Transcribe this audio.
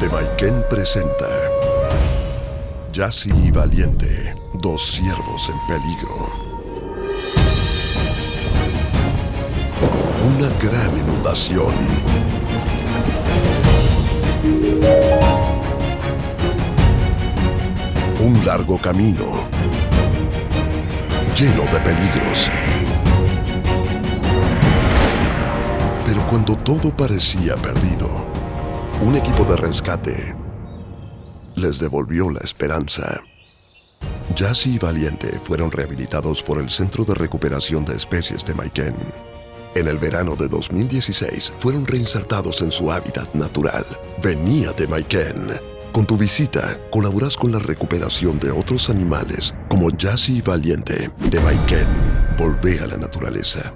Temaiken presenta Yassi y Valiente, dos siervos en peligro. Una gran inundación. Un largo camino. Lleno de peligros. Pero cuando todo parecía perdido, un equipo de rescate les devolvió la esperanza. Jassy y Valiente fueron rehabilitados por el Centro de Recuperación de Especies de Maiken. En el verano de 2016 fueron reinsertados en su hábitat natural. Venía de Maiken. Con tu visita, colaboras con la recuperación de otros animales como Jassy y Valiente de Maiken. Volvé a la naturaleza.